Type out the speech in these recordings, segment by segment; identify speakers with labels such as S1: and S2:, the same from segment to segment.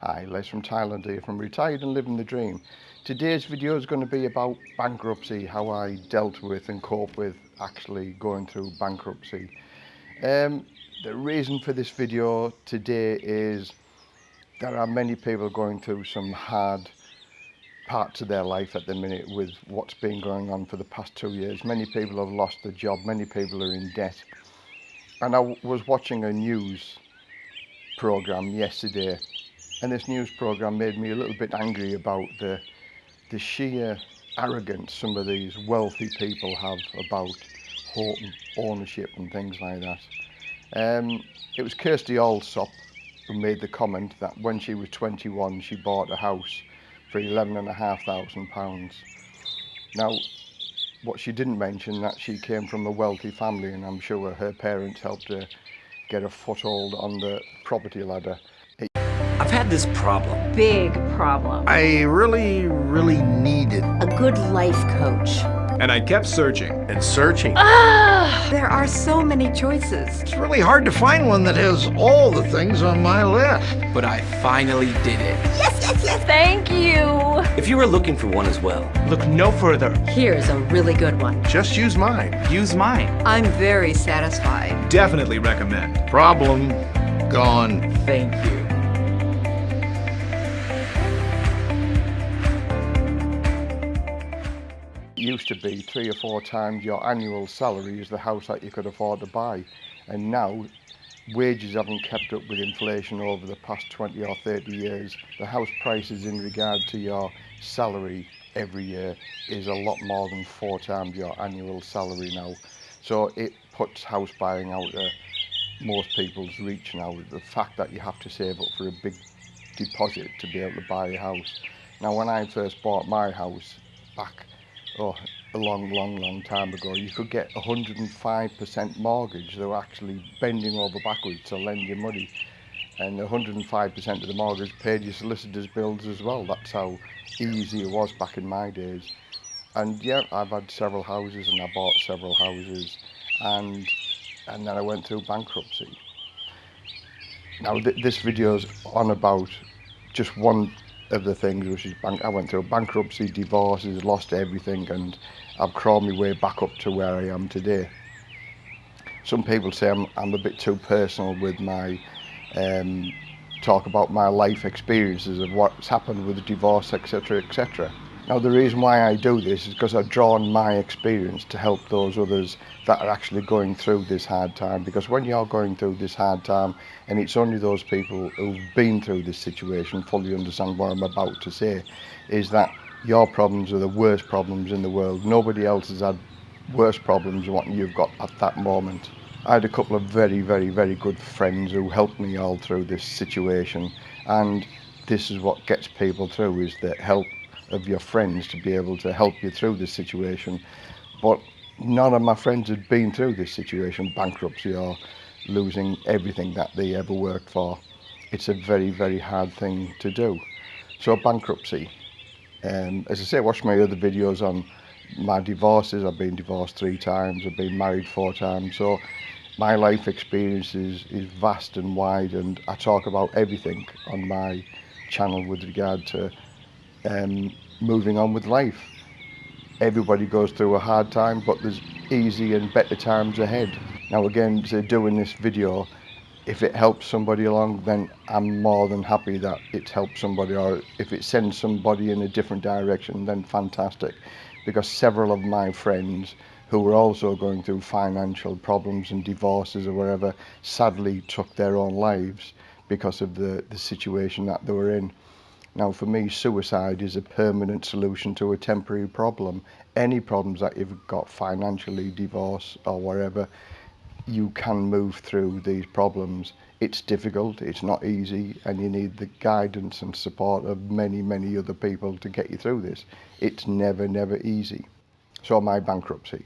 S1: Hi, Les from Thailand here from Retired and Living the Dream. Today's video is going to be about bankruptcy, how I dealt with and cope with actually going through bankruptcy. Um, the reason for this video today is there are many people going through some hard parts of their life at the minute with what's been going on for the past two years. Many people have lost their job, many people are in debt. And I was watching a news program yesterday and this news program made me a little bit angry about the the sheer arrogance some of these wealthy people have about ownership and things like that. Um, it was Kirsty Allsopp who made the comment that when she was 21 she bought a house for eleven and a half thousand pounds. Now what she didn't mention that she came from a wealthy family and I'm sure her parents helped her get a foothold on the property ladder
S2: had this problem.
S3: Big problem.
S4: I really, really needed
S3: a good life coach.
S5: And I kept searching.
S4: And searching.
S3: Ah, there are so many choices.
S4: It's really hard to find one that has all the things on my list.
S2: But I finally did it.
S3: Yes, yes, yes. Thank you.
S2: If you were looking for one as well,
S5: look no further.
S3: Here's a really good one.
S4: Just use mine.
S5: Use mine.
S3: I'm very satisfied.
S5: Definitely recommend.
S4: Problem gone.
S2: Thank you.
S1: Used to be three or four times your annual salary is the house that you could afford to buy. And now wages haven't kept up with inflation over the past 20 or 30 years. The house prices in regard to your salary every year is a lot more than four times your annual salary now. So it puts house buying out of most people's reach now the fact that you have to save up for a big deposit to be able to buy a house. Now when I first bought my house back oh, a long, long, long time ago, you could get 105% mortgage. They were actually bending over backwards to lend you money. And 105% of the mortgage paid your solicitor's bills as well. That's how easy it was back in my days. And yeah, I've had several houses and I bought several houses and and then I went through bankruptcy. Now th this video's on about just one of the things which is bank I went through bankruptcy, divorces, lost everything and I've crawled my way back up to where I am today. Some people say I'm, I'm a bit too personal with my um, talk about my life experiences of what's happened with divorce, etc, etc. Now the reason why I do this is because I've drawn my experience to help those others that are actually going through this hard time because when you're going through this hard time and it's only those people who've been through this situation fully understand what I'm about to say is that your problems are the worst problems in the world. Nobody else has had worse problems than what you've got at that moment. I had a couple of very, very, very good friends who helped me all through this situation and this is what gets people through is that help of your friends to be able to help you through this situation. But none of my friends had been through this situation, bankruptcy or losing everything that they ever worked for. It's a very, very hard thing to do. So bankruptcy. Um, as I say, watch my other videos on my divorces. I've been divorced three times. I've been married four times. So my life experience is, is vast and wide and I talk about everything on my channel with regard to um, moving on with life. Everybody goes through a hard time, but there's easy and better times ahead. Now again, so doing this video, if it helps somebody along, then I'm more than happy that it helps somebody, or if it sends somebody in a different direction, then fantastic. Because several of my friends who were also going through financial problems and divorces or whatever, sadly took their own lives because of the, the situation that they were in. Now for me, suicide is a permanent solution to a temporary problem. Any problems that you've got financially, divorce or whatever, you can move through these problems. It's difficult, it's not easy, and you need the guidance and support of many, many other people to get you through this. It's never, never easy. So my bankruptcy.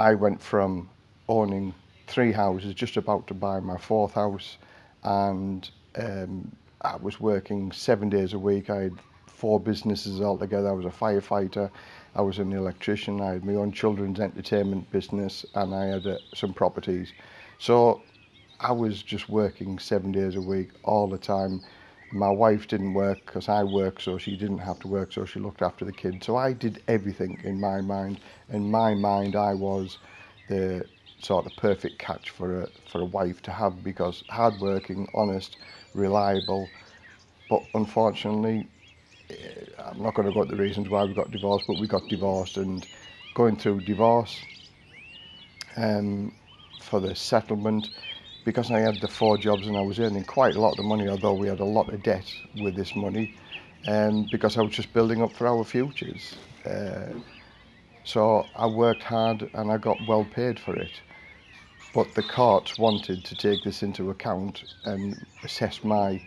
S1: I went from owning three houses, just about to buy my fourth house, and um, I was working seven days a week. I had four businesses altogether. I was a firefighter. I was an electrician. I had my own children's entertainment business and I had uh, some properties. So I was just working seven days a week all the time. My wife didn't work because I worked, so she didn't have to work, so she looked after the kids. So I did everything in my mind. In my mind, I was the sort of perfect catch for a for a wife to have because hardworking, honest, reliable. But unfortunately, eh, I'm not going to go into the reasons why we got divorced, but we got divorced and going through divorce um, for the settlement because I had the four jobs and I was earning quite a lot of money, although we had a lot of debt with this money, um, because I was just building up for our futures. Uh, so I worked hard and I got well paid for it. But the courts wanted to take this into account and assess my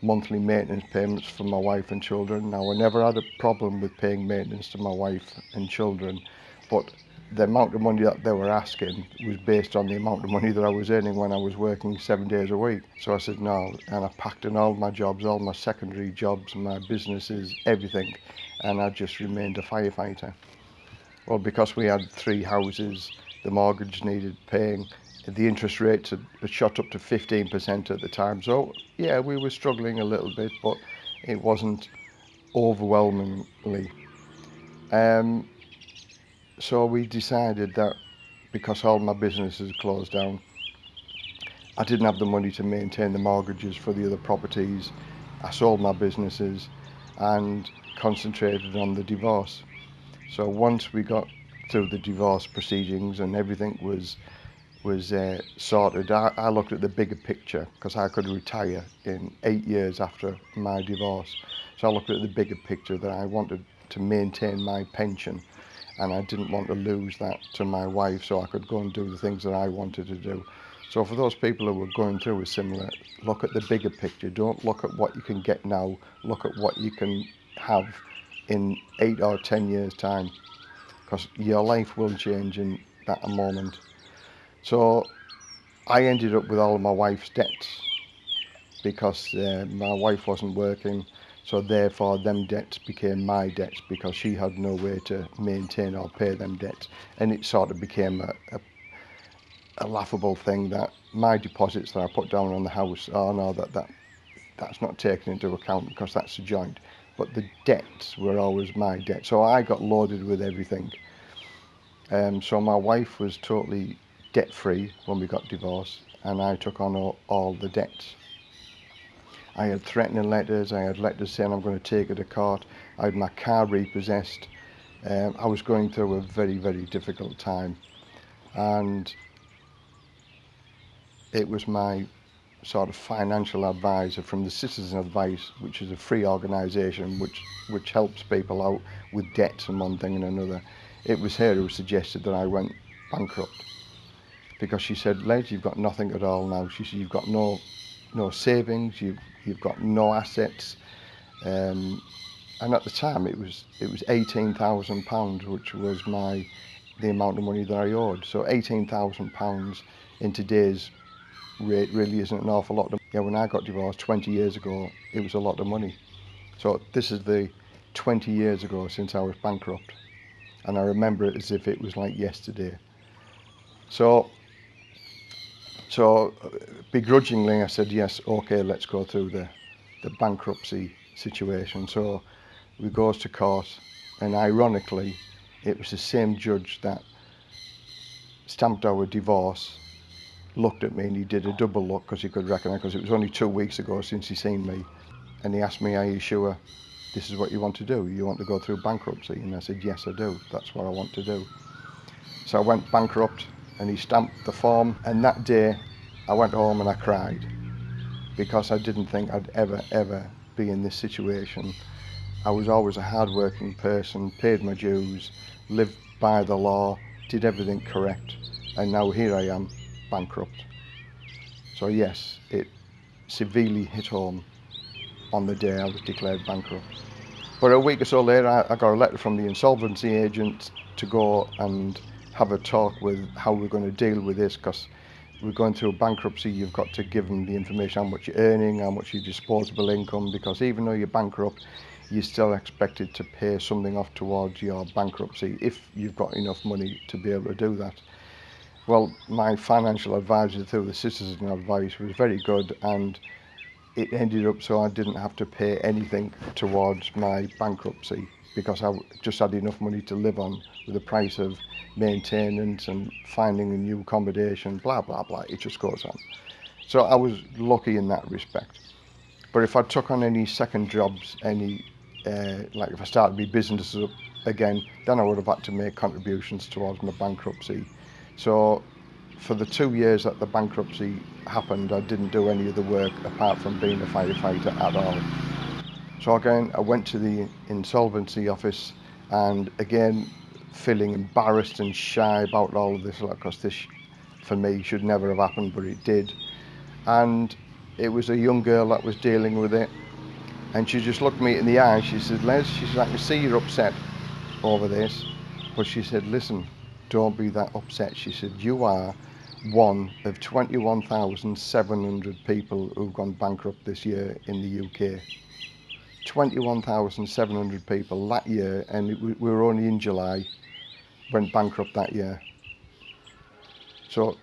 S1: monthly maintenance payments for my wife and children. Now, I never had a problem with paying maintenance to my wife and children, but the amount of money that they were asking was based on the amount of money that I was earning when I was working seven days a week. So I said no, and I packed in all my jobs, all my secondary jobs, my businesses, everything, and I just remained a firefighter. Well, because we had three houses, the mortgage needed paying, the interest rates had, shot up to 15% at the time. So yeah, we were struggling a little bit, but it wasn't overwhelmingly. Um, so we decided that because all my businesses closed down, I didn't have the money to maintain the mortgages for the other properties. I sold my businesses and concentrated on the divorce. So once we got through the divorce proceedings and everything was was uh, sorted, I, I looked at the bigger picture because I could retire in eight years after my divorce. So I looked at the bigger picture that I wanted to maintain my pension and I didn't want to lose that to my wife so I could go and do the things that I wanted to do. So for those people who are going through a similar, look at the bigger picture. Don't look at what you can get now. Look at what you can have in eight or ten years time because your life will change in that moment. So I ended up with all of my wife's debts because uh, my wife wasn't working so therefore them debts became my debts because she had no way to maintain or pay them debts. And it sort of became a, a, a laughable thing that my deposits that I put down on the house, oh no, that, that that's not taken into account because that's a joint. But the debts were always my debt. So I got loaded with everything. Um, so my wife was totally debt free when we got divorced and I took on all, all the debts. I had threatening letters, I had letters saying I'm going to take her to court, I had my car repossessed. Um, I was going through a very, very difficult time. And it was my sort of financial advisor from the Citizen Advice, which is a free organisation which, which helps people out with debts and one thing and another. It was her who suggested that I went bankrupt because she said, Les, you've got nothing at all now. She said, you've got no no savings, you've, you've got no assets. Um, and at the time it was it was eighteen thousand pounds, which was my the amount of money that I owed. So eighteen thousand pounds in today's rate really isn't an awful lot. Of, yeah, when I got divorced twenty years ago, it was a lot of money. So this is the twenty years ago since I was bankrupt, and I remember it as if it was like yesterday. So So uh, begrudgingly, I said, yes, okay, let's go through the, the bankruptcy situation. So we goes to court, and ironically, it was the same judge that stamped our divorce, looked at me, and he did a double look because he could recognise, because it was only two weeks ago since he seen me. And he asked me, are you sure this is what you want to do? You want to go through bankruptcy? And I said, yes, I do. That's what I want to do. So I went bankrupt and he stamped the form. And that day I went home and I cried because I didn't think I'd ever ever be in this situation. I was always a hard-working person paid my dues lived by the law did everything correct and now here I am bankrupt. So yes it severely hit home on the day I was declared bankrupt. But a week or so later I, got a letter from the insolvency agent to go and have a talk with how we're going to deal with this because we're going through a bankruptcy you've got to give them the information how much you're earning how much your disposable income because even though you're bankrupt you're still expected to pay something off towards your bankruptcy if you've got enough money to be able to do that. Well my financial advisor through the citizen advice was very good and it ended up so I didn't have to pay anything towards my bankruptcy because I just had enough money to live on with the price of maintenance and finding a new accommodation, blah, blah, blah. It just goes on. So I was lucky in that respect. But if I took on any second jobs, any, uh, like if I started my business up again, then I would have had to make contributions towards my bankruptcy. So for the two years that the bankruptcy happened, I didn't do any of the work apart from being a firefighter at all. So again, I went to the insolvency office and again, feeling embarrassed and shy about all of this because this, for me, should never have happened, but it did. And it was a young girl that was dealing with it. And she just looked me in the eye. She said, Les, she said, I can see you're upset over this. But she said, listen, don't be that upset. She said, you are one of 21,700 people who've gone bankrupt this year in the UK. 21,700 people that year, and it, we were only in July, went bankrupt that year. So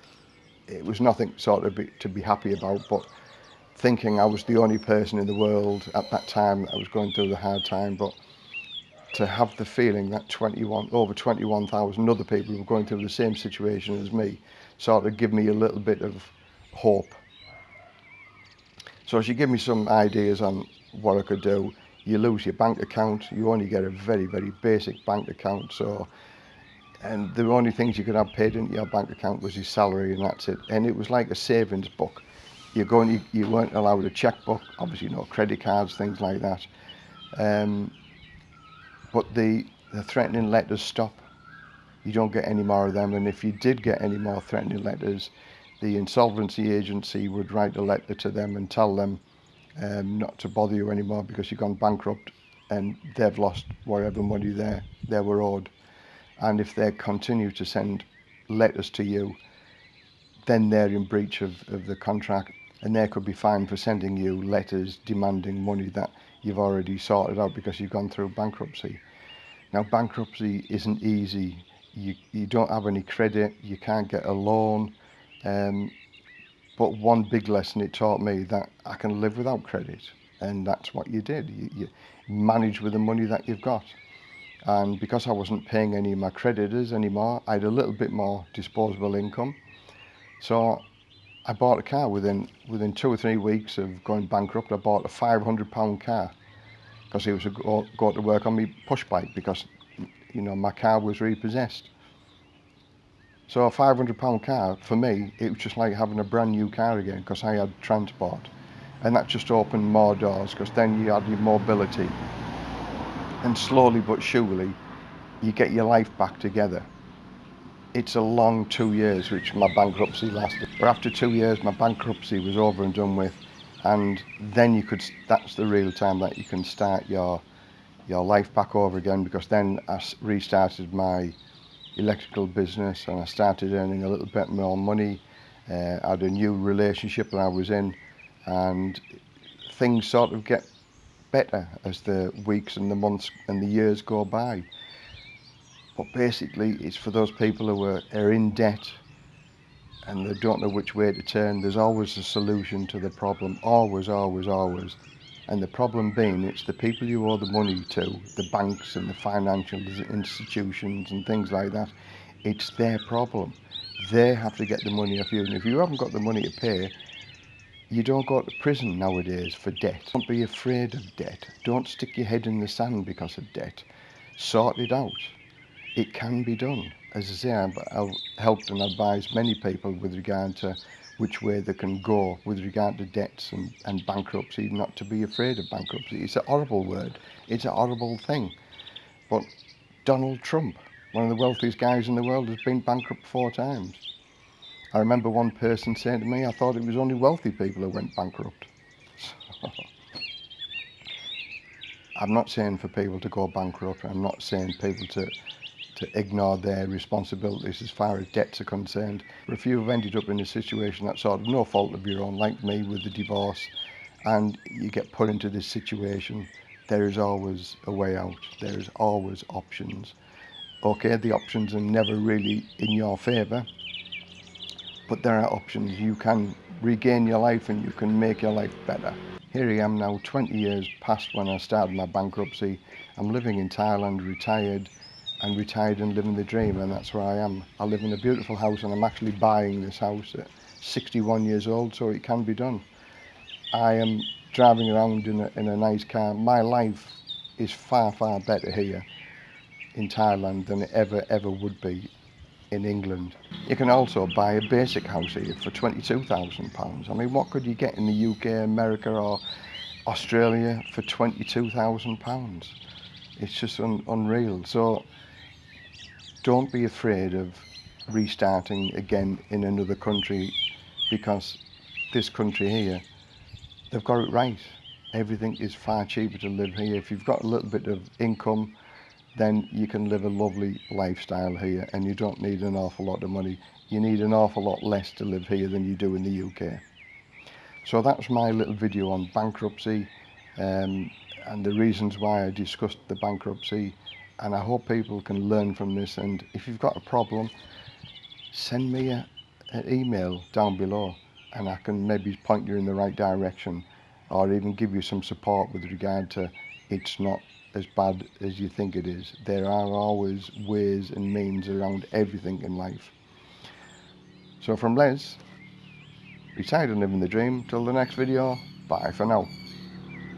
S1: it was nothing sort of be, to be happy about, but thinking I was the only person in the world at that time that was going through the hard time, but to have the feeling that 21 over 21,000 other people were going through the same situation as me sort of give me a little bit of hope. So she gave me some ideas on what I could do. You lose your bank account, you only get a very, very basic bank account. So, and the only things you could have paid into your bank account was your salary and that's it. And it was like a savings book. You're going, you, you weren't allowed a checkbook, obviously no credit cards, things like that. Um, but the, the threatening letters stop. You don't get any more of them. And if you did get any more threatening letters, the insolvency agency would write a letter to them and tell them um, not to bother you anymore because you've gone bankrupt and they've lost whatever money they, they were owed. And if they continue to send letters to you, then they're in breach of, of the contract and they could be fined for sending you letters demanding money that you've already sorted out because you've gone through bankruptcy. Now bankruptcy isn't easy. You, you don't have any credit, you can't get a loan, um, but one big lesson it taught me that I can live without credit, and that's what you did. You, you manage with the money that you've got. And because I wasn't paying any of my creditors anymore, I had a little bit more disposable income. So I bought a car within within two or three weeks of going bankrupt. I bought a 500 pound car because it was a go, go to work on me push bike because you know my car was repossessed. So a 500 pound car, for me, it was just like having a brand new car again because I had transport. And that just opened more doors because then you had your mobility. And slowly but surely, you get your life back together. It's a long two years which my bankruptcy lasted. But after two years, my bankruptcy was over and done with. And then you could, that's the real time that you can start your, your life back over again because then I restarted my electrical business and I started earning a little bit more money. Uh, I had a new relationship that I was in and things sort of get better as the weeks and the months and the years go by. But basically it's for those people who are, are in debt and they don't know which way to turn. There's always a solution to the problem, always, always, always. And the problem being, it's the people you owe the money to, the banks and the financial institutions and things like that. It's their problem. They have to get the money off you. And if you haven't got the money to pay, you don't go to prison nowadays for debt. Don't be afraid of debt. Don't stick your head in the sand because of debt. Sort it out. It can be done. As I say, I've helped and advised many people with regard to which way they can go with regard to debts and, and bankruptcy, not to be afraid of bankruptcy. It's a horrible word. It's a horrible thing. But Donald Trump, one of the wealthiest guys in the world, has been bankrupt four times. I remember one person saying to me, I thought it was only wealthy people who went bankrupt. I'm not saying for people to go bankrupt. I'm not saying people to to ignore their responsibilities as far as debts are concerned. But if you've ended up in a situation that's sort of no fault of your own, like me with the divorce, and you get put into this situation, there is always a way out. There is always options. Okay, the options are never really in your favour, but there are options. You can regain your life and you can make your life better. Here I am now 20 years past when I started my bankruptcy. I'm living in Thailand, retired and retired and living the dream and that's where I am. I live in a beautiful house and I'm actually buying this house at 61 years old so it can be done. I am driving around in a, in a nice car. My life is far far better here in Thailand than it ever ever would be in England. You can also buy a basic house here for £22,000. I mean, what could you get in the UK, America or Australia for £22,000? It's just un unreal. So don't be afraid of restarting again in another country because this country here, they've got it right. Everything is far cheaper to live here. If you've got a little bit of income, then you can live a lovely lifestyle here and you don't need an awful lot of money. You need an awful lot less to live here than you do in the UK. So that's my little video on bankruptcy um, and the reasons why I discussed the bankruptcy and I hope people can learn from this and if you've got a problem send me a, an email down below and I can maybe point you in the right direction or even give you some support with regard to it's not as bad as you think it is. There are always ways and means around everything in life. So from Les, retired and living the dream, till the next video, bye for now.